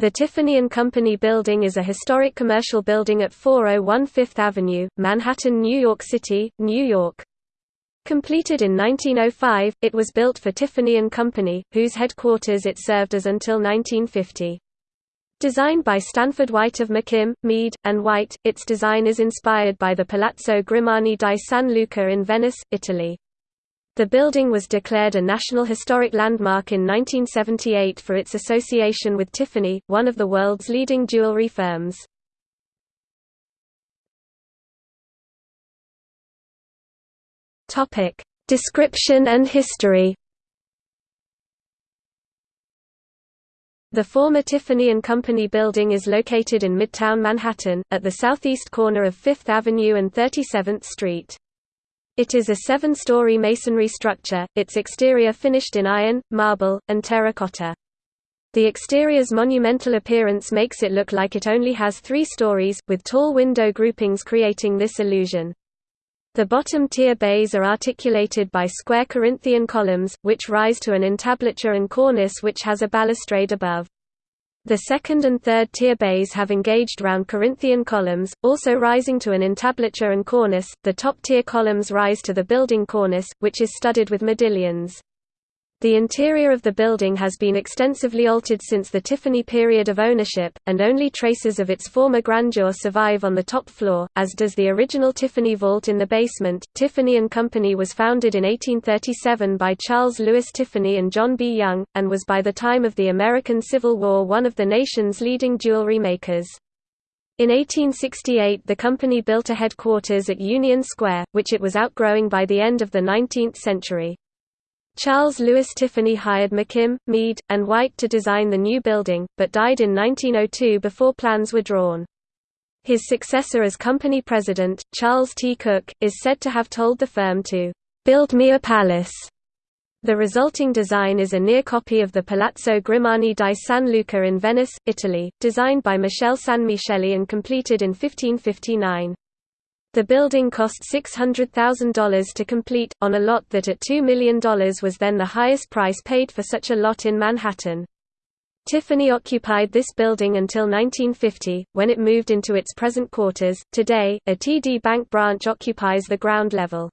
The Tiffany & Company Building is a historic commercial building at 401 Fifth Avenue, Manhattan, New York City, New York. Completed in 1905, it was built for Tiffany & Company, whose headquarters it served as until 1950. Designed by Stanford White of McKim, Mead, and White, its design is inspired by the Palazzo Grimani di San Luca in Venice, Italy. The building was declared a National Historic Landmark in 1978 for its association with Tiffany, one of the world's leading jewelry firms. Topic: Description and history. The former Tiffany & Company building is located in Midtown Manhattan, at the southeast corner of Fifth Avenue and 37th Street. It is a seven-story masonry structure, its exterior finished in iron, marble, and terracotta. The exterior's monumental appearance makes it look like it only has three stories, with tall window groupings creating this illusion. The bottom-tier bays are articulated by square Corinthian columns, which rise to an entablature and cornice which has a balustrade above. The second and third tier bays have engaged round Corinthian columns, also rising to an entablature and cornice. The top tier columns rise to the building cornice, which is studded with modillions. The interior of the building has been extensively altered since the Tiffany period of ownership, and only traces of its former grandeur survive on the top floor, as does the original Tiffany vault in the basement. Tiffany and Company was founded in 1837 by Charles Lewis Tiffany and John B. Young, and was by the time of the American Civil War one of the nation's leading jewelry makers. In 1868 the company built a headquarters at Union Square, which it was outgrowing by the end of the 19th century. Charles Lewis Tiffany hired McKim, Mead, and White to design the new building, but died in 1902 before plans were drawn. His successor as company president, Charles T. Cook, is said to have told the firm to build me a palace. The resulting design is a near copy of the Palazzo Grimani di San Luca in Venice, Italy, designed by Michel Michele Sanmicheli and completed in 1559. The building cost $600,000 to complete, on a lot that at $2 million was then the highest price paid for such a lot in Manhattan. Tiffany occupied this building until 1950, when it moved into its present quarters. Today, a TD Bank branch occupies the ground level.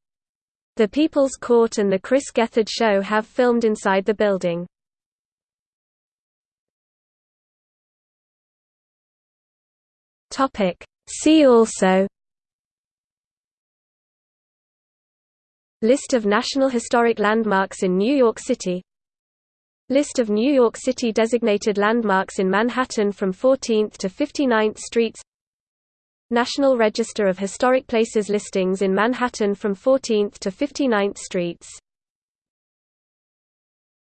The People's Court and the Chris Gethard Show have filmed inside the building. See also List of National Historic Landmarks in New York City. List of New York City designated landmarks in Manhattan from 14th to 59th Streets. National Register of Historic Places listings in Manhattan from 14th to 59th Streets